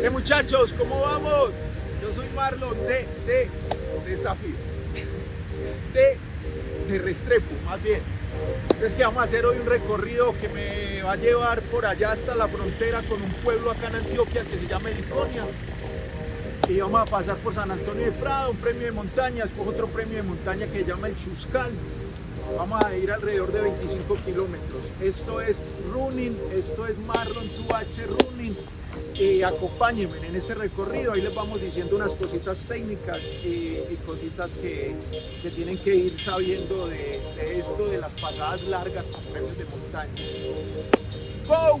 ¿Qué muchachos? ¿Cómo vamos? Yo soy Marlon de, de Desafío. De, de Restrepo, más bien. Entonces que vamos a hacer hoy un recorrido que me va a llevar por allá hasta la frontera con un pueblo acá en Antioquia que se llama Eliconia. Y vamos a pasar por San Antonio de Prado, un premio de montaña, después otro premio de montaña que se llama el Chuscal. Vamos a ir alrededor de 25 kilómetros. Esto es running, esto es Marlon 2H running. Y acompáñenme en este recorrido, ahí les vamos diciendo unas cositas técnicas y, cositas que, que, tienen que ir sabiendo de, esto, de las pasadas largas con premios de montaña. ¡Go!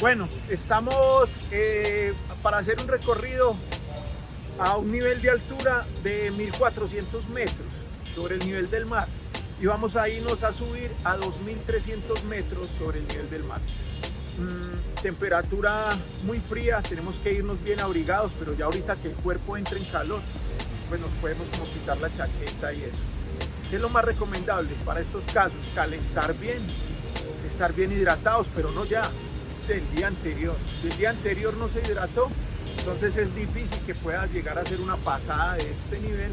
Bueno, estamos eh, para hacer un recorrido a un nivel de altura de 1400 metros sobre el nivel del mar y vamos a irnos a subir a 2300 metros sobre el nivel del mar. Mm, temperatura muy fría, tenemos que irnos bien abrigados, pero ya ahorita que el cuerpo entre en calor, pues nos podemos quitar la chaqueta y eso. ¿Qué es lo más recomendable para estos casos? Calentar bien, estar bien hidratados, pero no ya, del día anterior. Si el día anterior no se hidrató, entonces es difícil que pueda llegar a hacer una pasada de este nivel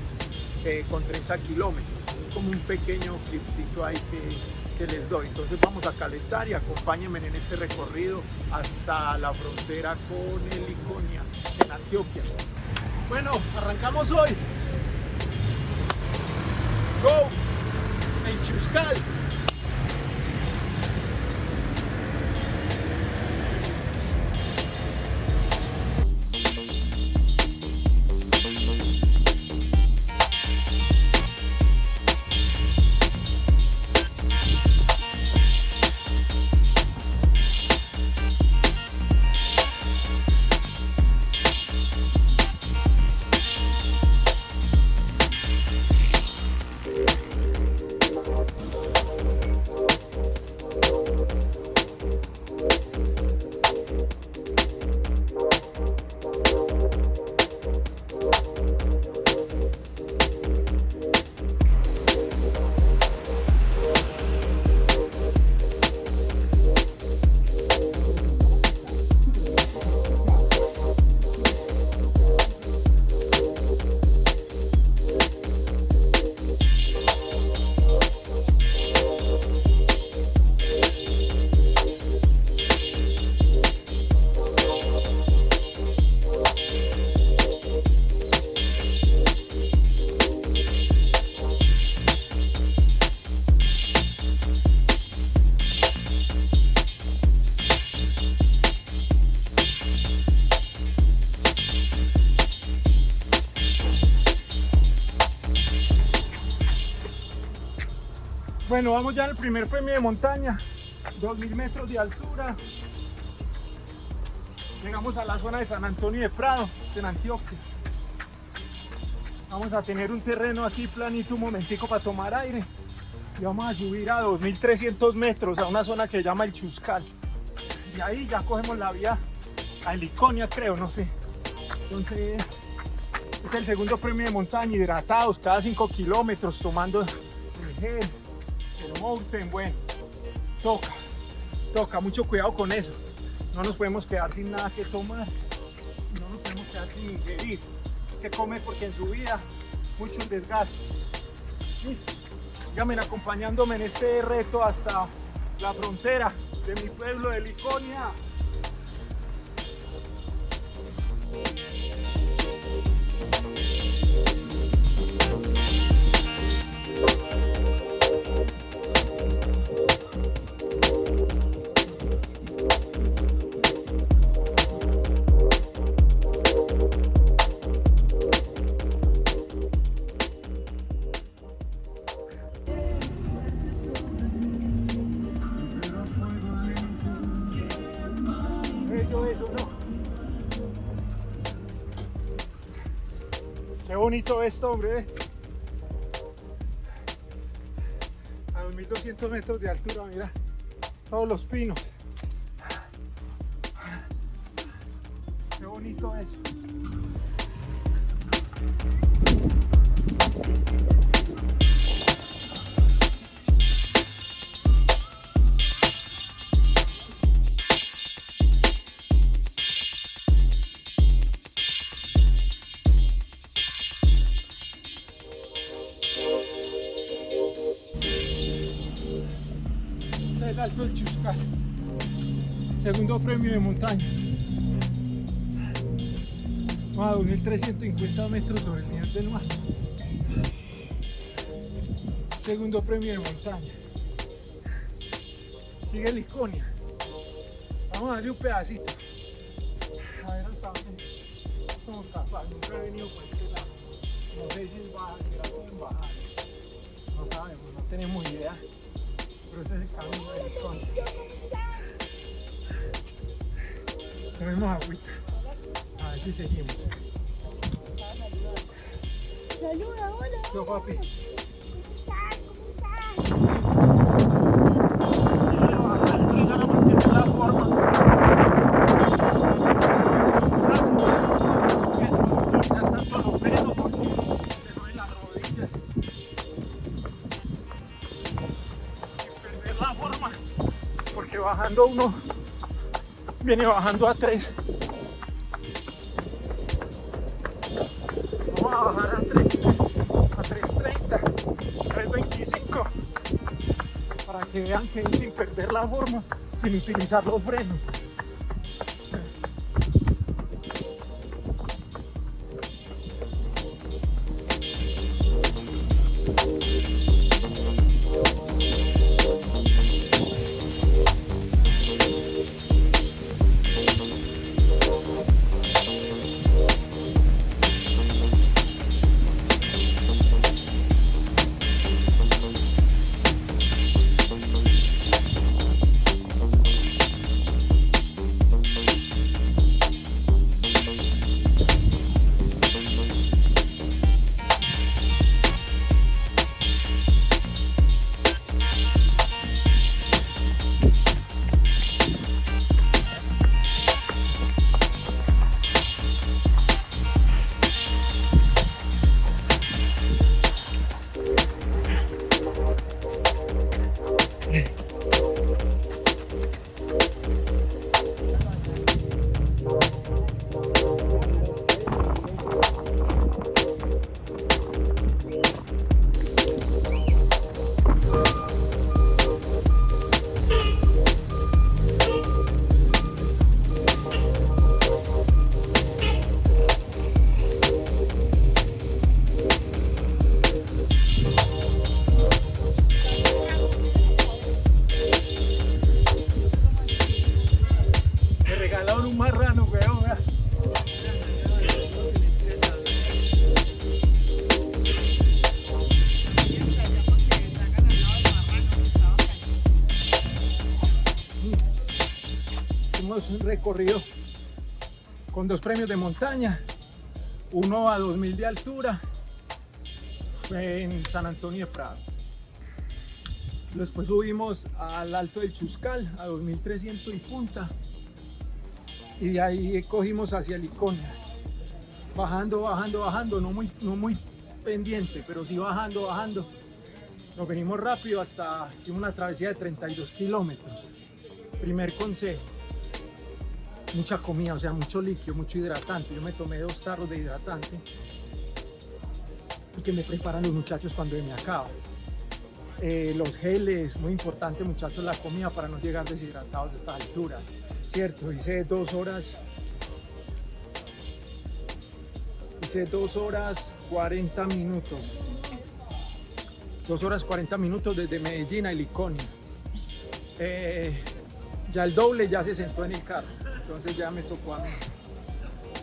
eh, con 30 kilómetros. Es como un pequeño clipcito ahí que, que, les doy. Entonces vamos a calentar y acompáñenme en este recorrido hasta la frontera con el Iconia, en Antioquia. Bueno, arrancamos hoy. Go! En Chuscal. Bueno, vamos ya al primer premio de montaña, 2000 metros de altura. Llegamos a la zona de San Antonio de Prado, en Antioquia. Vamos a tener un terreno aquí planito un momentico para tomar aire. Y vamos a subir a 2300 metros a una zona que se llama el Chuscal. Y ahí ya cogemos la vía a Heliconia, creo, no sé. Entonces, es el segundo premio de montaña, hidratados cada 5 kilómetros, tomando el gel el mountain, bueno, toca, toca, mucho cuidado con eso. No nos podemos quedar sin nada que tomar, no nos podemos quedar sin beber, que comer porque en su vida mucho desgaste. Listo. Díganme acompañándome en este reto hasta la frontera de mi pueblo de Liconia. Bonito esto, hombre. A 2200 metros de altura, mira. Todos los pinos. Qué bonito es. Segundo premio de montaña, a 2350 metros sobre el nivel del mar, segundo premio de montaña, sigue Liconia, vamos a darle un pedacito, a ver hasta dónde somos capaces, nunca he venido por este lado, no sé si es bajar, si la pueden bajar, no sabemos, no tenemos idea es el camino de Licón. Tenemos agüita. A ver si seguimos. Saluda, hola. Yo, papi. Porque bajando uno viene bajando a 3 vamos a bajar a 3 a 3.30 3.25 para que vean que sin perder la forma sin utilizar los frenos Recorrido con dos premios de montaña, uno a 2000 de altura en San Antonio de Prado. Después subimos al Alto del Chuscal a 2300 y punta y de ahí cogimos hacia Liconia bajando, bajando, bajando, no muy, no muy pendiente, pero sí bajando, bajando. Nos venimos rápido hasta una travesía de 32 kilómetros. Primer consejo, mucha comida, o sea, mucho líquido, mucho hidratante. Yo me tomé dos tarros de hidratante y que me preparan los muchachos cuando me acaba. Eh, los geles, muy importante muchachos, la comida para no llegar deshidratados a esta altura. Cierto, hice dos horas Hice 2 horas 40 minutos. 2 horas 40 minutos desde Medellín a Heliconia. Eh, ya el doble ya se sentó en el carro, entonces ya me tocó a mí.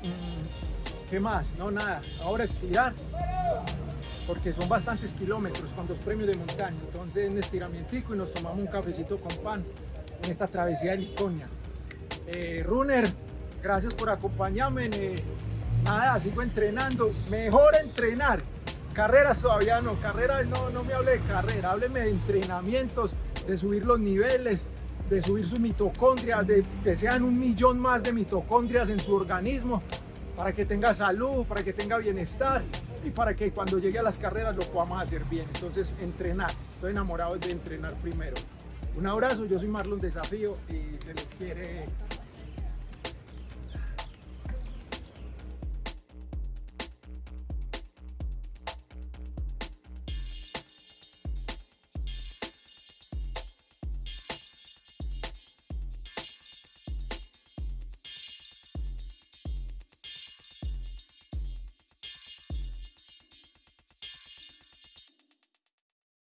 Mm, ¿Qué más? No, nada. Ahora estirar, porque son bastantes kilómetros con dos premios de montaña. Entonces, un estiramiento y nos tomamos un cafecito con pan en esta travesía de Liconia. Eh, Runner, gracias por acompañarme. Eh, nada, sigo entrenando. Mejor entrenar. Carreras todavía no, carreras no, no me hable de carrera, hábleme de entrenamientos, de subir los niveles, de subir su mitocondria, de que sean un millón más de mitocondrias en su organismo, para que tenga salud, para que tenga bienestar y para que cuando llegue a las carreras lo podamos hacer bien. Entonces, entrenar. Estoy enamorado de entrenar primero. Un abrazo, yo soy Marlon Desafío y se les quiere